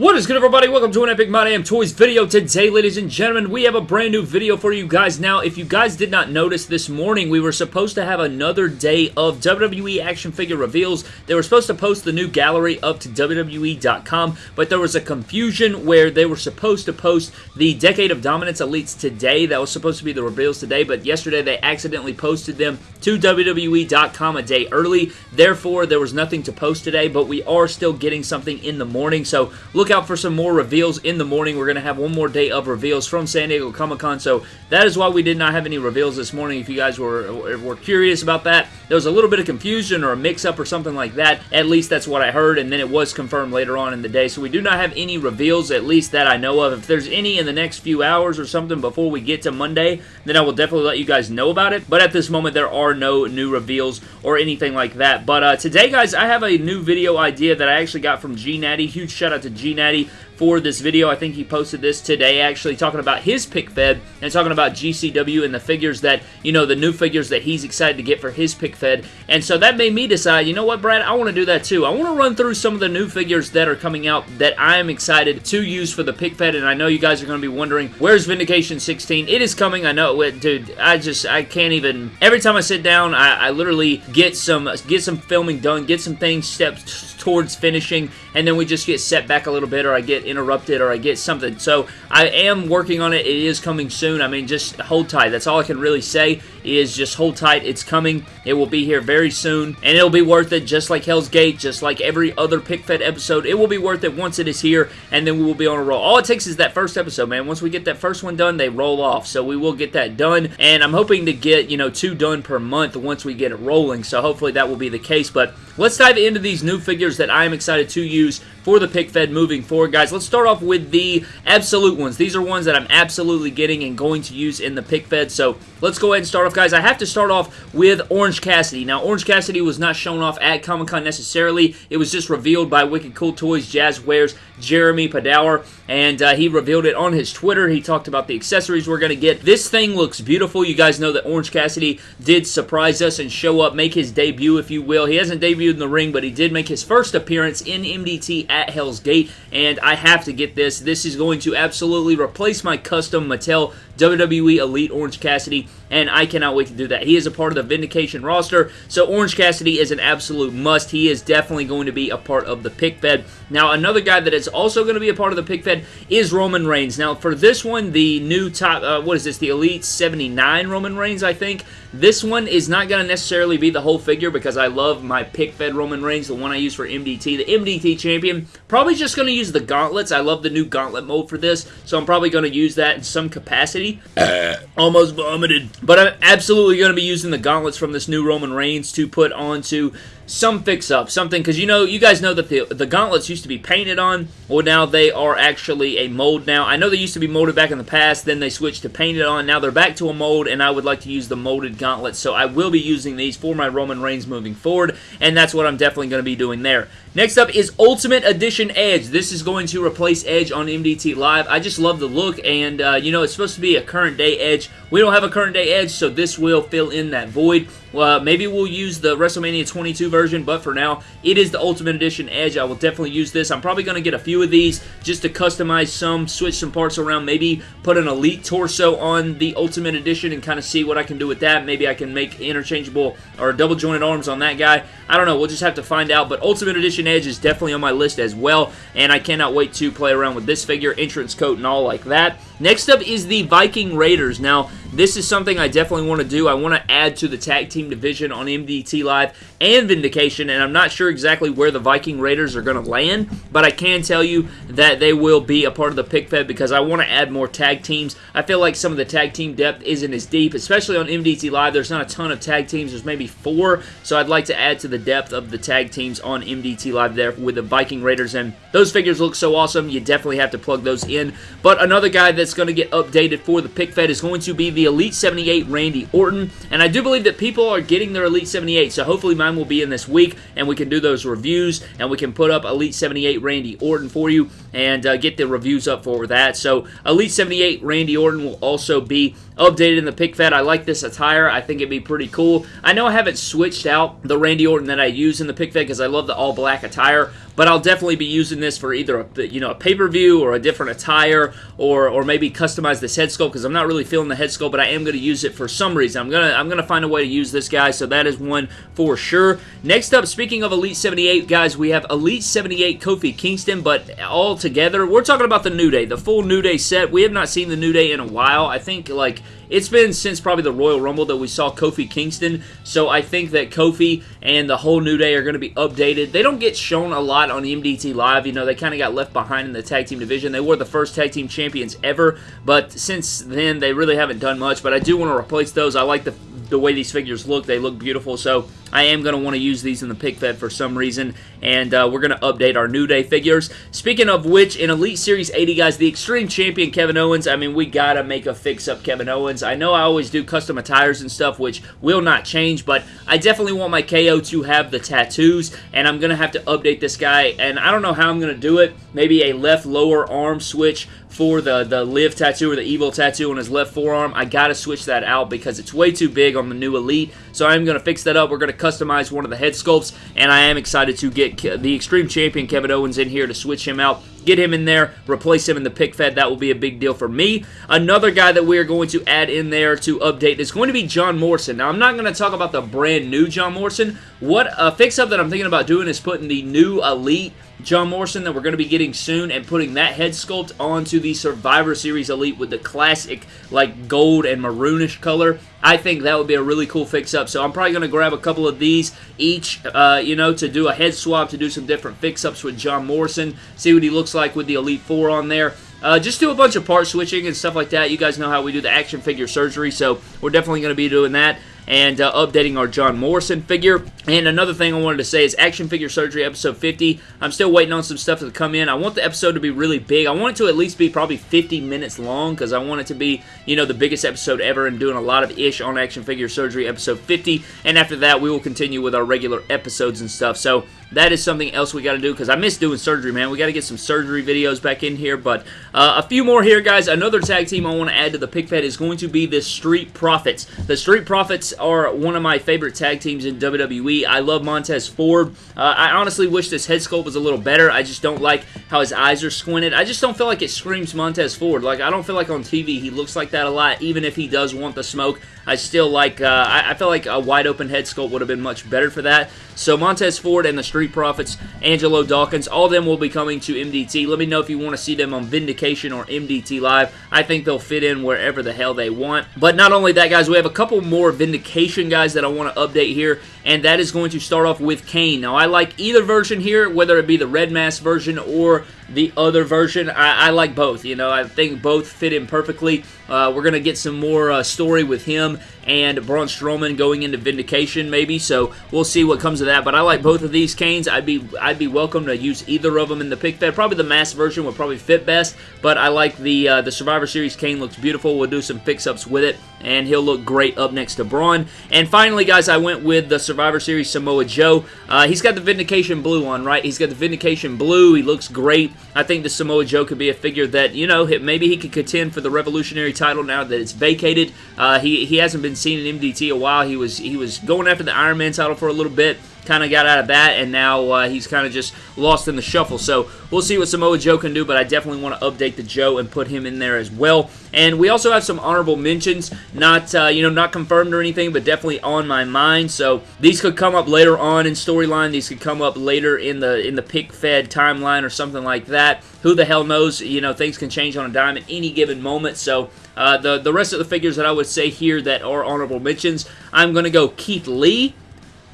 What is good everybody? Welcome to an Epic My Damn Toys video. Today, ladies and gentlemen, we have a brand new video for you guys. Now, if you guys did not notice this morning, we were supposed to have another day of WWE action figure reveals. They were supposed to post the new gallery up to WWE.com, but there was a confusion where they were supposed to post the Decade of Dominance Elites today. That was supposed to be the reveals today, but yesterday they accidentally posted them to WWE.com a day early. Therefore, there was nothing to post today, but we are still getting something in the morning, so look out for some more reveals in the morning. We're going to have one more day of reveals from San Diego Comic-Con, so that is why we did not have any reveals this morning. If you guys were, were curious about that, there was a little bit of confusion or a mix-up or something like that. At least that's what I heard, and then it was confirmed later on in the day, so we do not have any reveals, at least that I know of. If there's any in the next few hours or something before we get to Monday, then I will definitely let you guys know about it, but at this moment, there are no new reveals or anything like that. But uh, today, guys, I have a new video idea that I actually got from G Natty. Huge shout out to G Natty for this video. I think he posted this today actually talking about his pick fed and talking about GCW and the figures that, you know, the new figures that he's excited to get for his pick fed. And so that made me decide, you know what, Brad, I want to do that too. I want to run through some of the new figures that are coming out that I am excited to use for the pick fed. And I know you guys are going to be wondering, where's Vindication 16? It is coming. I know it, dude. I just, I can't even, every time I sit down, I, I literally get some, get some filming done, get some things steps towards finishing, and then we just get set back a little bit or I get interrupted or I get something. So I am working on it. It is coming soon. I mean, just hold tight. That's all I can really say is just hold tight. It's coming. It will be here very soon, and it'll be worth it just like Hell's Gate, just like every other PickFed episode. It will be worth it once it is here, and then we will be on a roll. All it takes is that first episode, man. Once we get that first one done, they roll off. So we will get that done, and I'm hoping to get, you know, two done per month once we get it rolling. So hopefully that will be the case, but let's dive into these new figures that I am excited to use for the pick fed moving forward, guys. Let's start off with the absolute ones. These are ones that I'm absolutely getting and going to use in the pick fed. So let's go ahead and start off, guys. I have to start off with Orange Cassidy. Now, Orange Cassidy was not shown off at Comic Con necessarily. It was just revealed by Wicked Cool Toys, Jazwares, Jeremy Padawer, and uh, he revealed it on his Twitter. He talked about the accessories we're going to get. This thing looks beautiful. You guys know that Orange Cassidy did surprise us and show up, make his debut, if you will. He hasn't debuted in the ring, but he did make his first appearance in MDT at Hell's Gate, and I have to get this. This is going to absolutely replace my custom Mattel WWE Elite Orange Cassidy, and I cannot wait to do that. He is a part of the Vindication roster, so Orange Cassidy is an absolute must. He is definitely going to be a part of the pick fed. Now, another guy that is also going to be a part of the pick fed is Roman Reigns. Now, for this one, the new top, uh, what is this, the Elite 79 Roman Reigns, I think. This one is not going to necessarily be the whole figure because I love my pick fed Roman Reigns, the one I use for MDT, the MDT champion. Probably just going to use the gauntlets. I love the new gauntlet mode for this, so I'm probably going to use that in some capacity. Uh. Almost vomited. But I'm absolutely going to be using the gauntlets from this new Roman Reigns to put onto some fix-up, something, because you know, you guys know that the, the gauntlets used to be painted on, well now they are actually a mold now. I know they used to be molded back in the past, then they switched to painted on, now they're back to a mold, and I would like to use the molded gauntlets, so I will be using these for my Roman Reigns moving forward, and that's what I'm definitely going to be doing there. Next up is Ultimate Edition Edge. This is going to replace Edge on MDT Live. I just love the look, and, uh, you know, it's supposed to be a current day Edge. We don't have a current day Edge, so this will fill in that void. Uh, maybe we'll use the WrestleMania 22 version, but for now, it is the Ultimate Edition Edge. I will definitely use this. I'm probably going to get a few of these just to customize some, switch some parts around, maybe put an Elite torso on the Ultimate Edition and kind of see what I can do with that. Maybe I can make interchangeable or double jointed arms on that guy. I don't know. We'll just have to find out, but Ultimate Edition Edge is definitely on my list as well, and I cannot wait to play around with this figure, entrance coat, and all like that. Next up is the Viking Raiders. Now, this is something I definitely want to do. I want to add to the tag team division on MDT Live and Vindication, and I'm not sure exactly where the Viking Raiders are going to land, but I can tell you that they will be a part of the pick fed because I want to add more tag teams. I feel like some of the tag team depth isn't as deep, especially on MDT Live. There's not a ton of tag teams. There's maybe four, so I'd like to add to the depth of the tag teams on MDT Live there with the Viking Raiders, and those figures look so awesome. You definitely have to plug those in. But another guy that's going to get updated for the pick fed is going to be the Elite 78 Randy Orton, and I do believe that people are getting their Elite 78, so hopefully mine will be in this week, and we can do those reviews, and we can put up Elite 78 Randy Orton for you, and uh, get the reviews up for that. So Elite 78 Randy Orton will also be updated in the pick fed. I like this attire. I think it'd be pretty cool. I know I haven't switched out the Randy Orton that I use in the pick fed because I love the all black attire, but I'll definitely be using this for either a, you know a pay-per-view or a different attire or or maybe customize this head sculpt because I'm not really feeling the head sculpt, but I am going to use it for some reason. I'm gonna I'm gonna find a way to use this guy, so that is one for sure. Next up, speaking of Elite 78, guys, we have Elite 78 Kofi Kingston, but all together, we're talking about the New Day, the full New Day set. We have not seen the New Day in a while. I think like it's been since probably the Royal Rumble that we saw Kofi Kingston, so I think that Kofi and the whole New Day are going to be updated. They don't get shown a lot on MDT Live. You know, they kind of got left behind in the tag team division. They were the first tag team champions ever, but since then, they really haven't done much. But I do want to replace those. I like the the way these figures look. They look beautiful, so I am going to want to use these in the pick fed for some reason, and uh, we're going to update our New Day figures. Speaking of which, in Elite Series 80, guys, the Extreme Champion Kevin Owens, I mean, we got to make a fix-up Kevin Owens. I know I always do custom attires and stuff, which will not change, but I definitely want my KO to have the tattoos, and I'm going to have to update this guy, and I don't know how I'm going to do it. Maybe a left lower arm switch for the, the live tattoo or the evil tattoo on his left forearm. I got to switch that out because it's way too big on the new Elite. So I'm going to fix that up. We're going to customize one of the head sculpts, and I am excited to get the Extreme Champion Kevin Owens in here to switch him out get him in there, replace him in the pick fed. That will be a big deal for me. Another guy that we are going to add in there to update is going to be John Morrison. Now, I'm not going to talk about the brand new John Morrison. What a fix up that I'm thinking about doing is putting the new Elite John Morrison that we're going to be getting soon and putting that head sculpt onto the Survivor Series Elite with the classic like gold and maroonish color. I think that would be a really cool fix-up. So I'm probably going to grab a couple of these each, uh, you know, to do a head swap, to do some different fix-ups with John Morrison, see what he looks like with the Elite Four on there. Uh, just do a bunch of part switching and stuff like that. You guys know how we do the action figure surgery, so we're definitely going to be doing that and uh, updating our John Morrison figure. And another thing I wanted to say is Action Figure Surgery episode 50. I'm still waiting on some stuff to come in. I want the episode to be really big. I want it to at least be probably 50 minutes long because I want it to be, you know, the biggest episode ever and doing a lot of ish on Action Figure Surgery episode 50. And after that, we will continue with our regular episodes and stuff. So that is something else we got to do because I miss doing surgery, man. We got to get some surgery videos back in here. But uh, a few more here, guys. Another tag team I want to add to the pick fed is going to be the Street Profits. The Street Profits are one of my favorite tag teams in WWE. I love Montez Ford. Uh, I honestly wish this head sculpt was a little better. I just don't like how his eyes are squinted. I just don't feel like it screams Montez Ford. Like, I don't feel like on TV he looks like that a lot, even if he does want the smoke. I still like, uh, I, I feel like a wide open head sculpt would have been much better for that. So Montez Ford and the Street Profits, Angelo Dawkins, all of them will be coming to MDT. Let me know if you want to see them on Vindication or MDT Live. I think they'll fit in wherever the hell they want. But not only that, guys, we have a couple more Vindication guys that I want to update here, and that is going to start off with Kane. Now, I like either version here, whether it be the Red Mask version or the other version. I, I, like both. You know, I think both fit in perfectly. Uh, we're going to get some more uh, story with him and Braun Strowman going into Vindication, maybe. So we'll see what comes of that. But I like both of these Kanes. I'd be I'd be welcome to use either of them in the pick fed. Probably the mass version would probably fit best. But I like the uh, the Survivor Series Kane. Looks beautiful. We'll do some fix ups with it, and he'll look great up next to Braun. And finally, guys, I went with the Survivor Series Samoa Joe. Uh, he's got the Vindication blue on, right? He's got the Vindication blue. He looks great. I think the Samoa Joe could be a figure that, you know, maybe he could contend for the Revolutionary title now that it's vacated. Uh, he, he hasn't been seen in MDT a while. He was he was going after the Iron Man title for a little bit kind of got out of that, and now uh, he's kind of just lost in the shuffle. So we'll see what Samoa Joe can do, but I definitely want to update the Joe and put him in there as well. And we also have some honorable mentions, not uh, you know not confirmed or anything, but definitely on my mind. So these could come up later on in storyline. These could come up later in the in the pick fed timeline or something like that. Who the hell knows? You know things can change on a dime at any given moment. So. Uh, the, the rest of the figures that I would say here that are honorable mentions, I'm to go Keith Lee,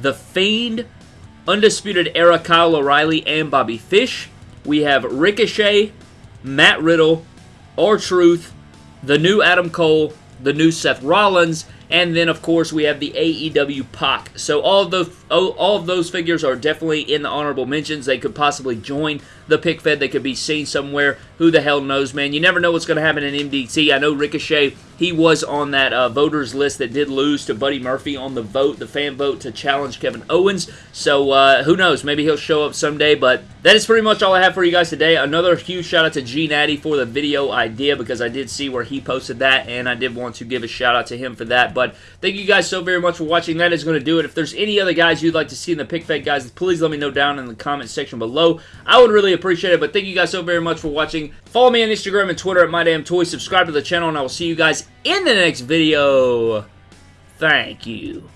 the Fiend, Undisputed Era Kyle O'Reilly, and Bobby Fish. We have Ricochet, Matt Riddle, R-Truth, the new Adam Cole, the new Seth Rollins, and then, of course, we have the AEW Pac. So all of those, all of those figures are definitely in the honorable mentions. They could possibly join the pick fed. They could be seen somewhere. Who the hell knows, man? You never know what's going to happen in MDT. I know Ricochet, he was on that uh, voters list that did lose to Buddy Murphy on the vote, the fan vote to challenge Kevin Owens. So uh, who knows? Maybe he'll show up someday. But that is pretty much all I have for you guys today. Another huge shout out to G Natty for the video idea because I did see where he posted that and I did want to give a shout out to him for that. But But thank you guys so very much for watching. That is going to do it. If there's any other guys you'd like to see in the pick fed guys, please let me know down in the comment section below. I would really appreciate it. But thank you guys so very much for watching. Follow me on Instagram and Twitter at MyDamnToys. Subscribe to the channel, and I will see you guys in the next video. Thank you.